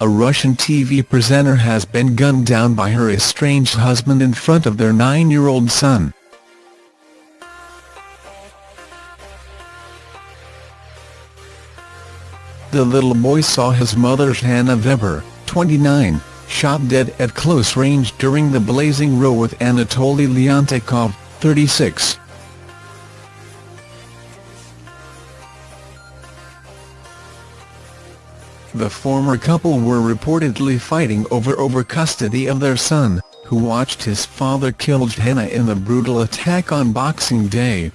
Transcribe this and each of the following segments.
a Russian TV presenter has been gunned down by her estranged husband in front of their nine-year-old son. The little boy saw his mother Hannah Weber, 29, shot dead at close range during the blazing row with Anatoly Leontyakov, 36. The former couple were reportedly fighting over over custody of their son, who watched his father kill Hannah in the brutal attack on Boxing Day.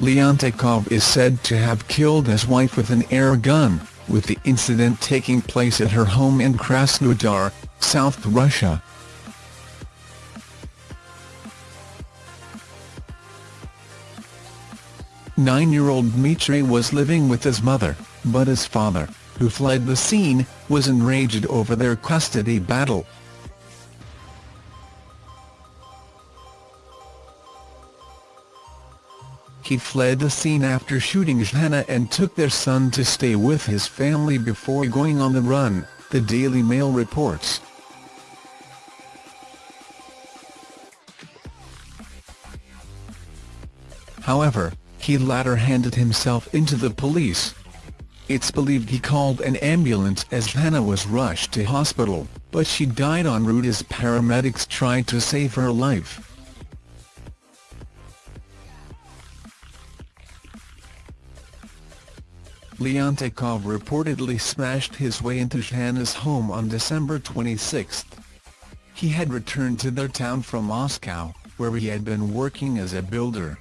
Leontyakov is said to have killed his wife with an air gun, with the incident taking place at her home in Krasnodar, South Russia. Nine-year-old Dmitry was living with his mother, but his father, who fled the scene, was enraged over their custody battle. He fled the scene after shooting Hannah and took their son to stay with his family before going on the run, the Daily Mail reports. However, he later handed himself into the police. It's believed he called an ambulance as Hannah was rushed to hospital, but she died en route as paramedics tried to save her life. Leontyakov reportedly smashed his way into Hannah's home on December 26. He had returned to their town from Moscow, where he had been working as a builder.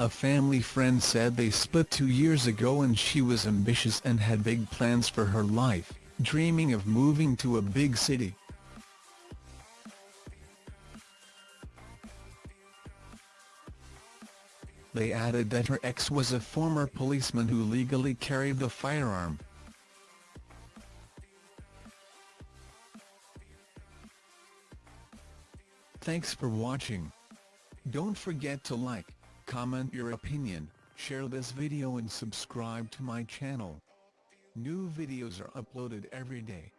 A family friend said they split two years ago and she was ambitious and had big plans for her life, dreaming of moving to a big city. They added that her ex was a former policeman who legally carried the firearm. Thanks for watching. Don't forget to like, comment your opinion, share this video and subscribe to my channel. New videos are uploaded every day.